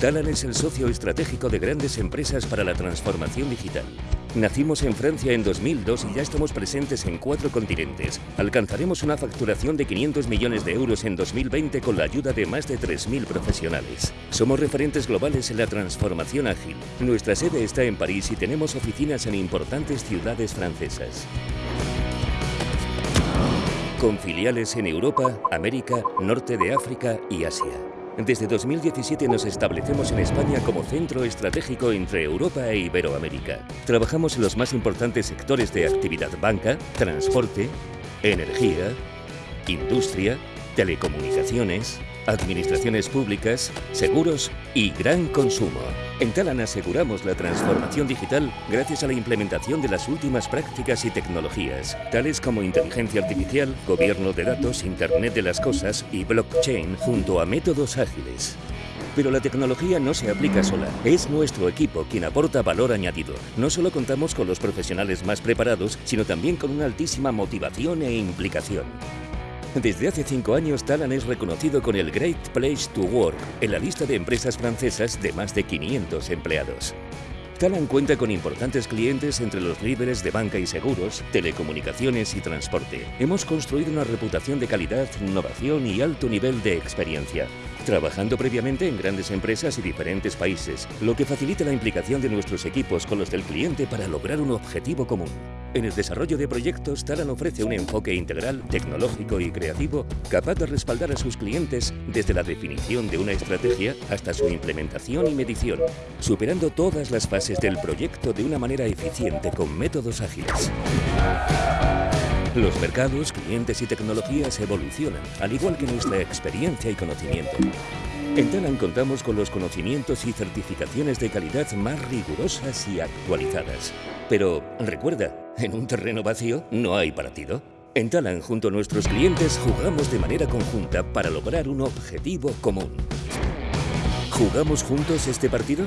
Talan es el socio estratégico de grandes empresas para la transformación digital. Nacimos en Francia en 2002 y ya estamos presentes en cuatro continentes. Alcanzaremos una facturación de 500 millones de euros en 2020 con la ayuda de más de 3.000 profesionales. Somos referentes globales en la transformación ágil. Nuestra sede está en París y tenemos oficinas en importantes ciudades francesas. Con filiales en Europa, América, Norte de África y Asia. Desde 2017 nos establecemos en España como centro estratégico entre Europa e Iberoamérica. Trabajamos en los más importantes sectores de actividad banca, transporte, energía, industria, telecomunicaciones, administraciones públicas, seguros y gran consumo. En Talan aseguramos la transformación digital gracias a la implementación de las últimas prácticas y tecnologías, tales como inteligencia artificial, gobierno de datos, Internet de las cosas y blockchain junto a métodos ágiles. Pero la tecnología no se aplica sola. Es nuestro equipo quien aporta valor añadido. No solo contamos con los profesionales más preparados, sino también con una altísima motivación e implicación. Desde hace cinco años, Talan es reconocido con el Great Place to Work en la lista de empresas francesas de más de 500 empleados. Talan cuenta con importantes clientes entre los líderes de banca y seguros, telecomunicaciones y transporte. Hemos construido una reputación de calidad, innovación y alto nivel de experiencia trabajando previamente en grandes empresas y diferentes países, lo que facilita la implicación de nuestros equipos con los del cliente para lograr un objetivo común. En el desarrollo de proyectos, Talan ofrece un enfoque integral, tecnológico y creativo capaz de respaldar a sus clientes desde la definición de una estrategia hasta su implementación y medición, superando todas las fases del proyecto de una manera eficiente con métodos ágiles. Los mercados, clientes y tecnologías evolucionan, al igual que nuestra experiencia y conocimiento. En Talan contamos con los conocimientos y certificaciones de calidad más rigurosas y actualizadas. Pero recuerda, en un terreno vacío no hay partido. En Talan, junto a nuestros clientes, jugamos de manera conjunta para lograr un objetivo común. ¿Jugamos juntos este partido?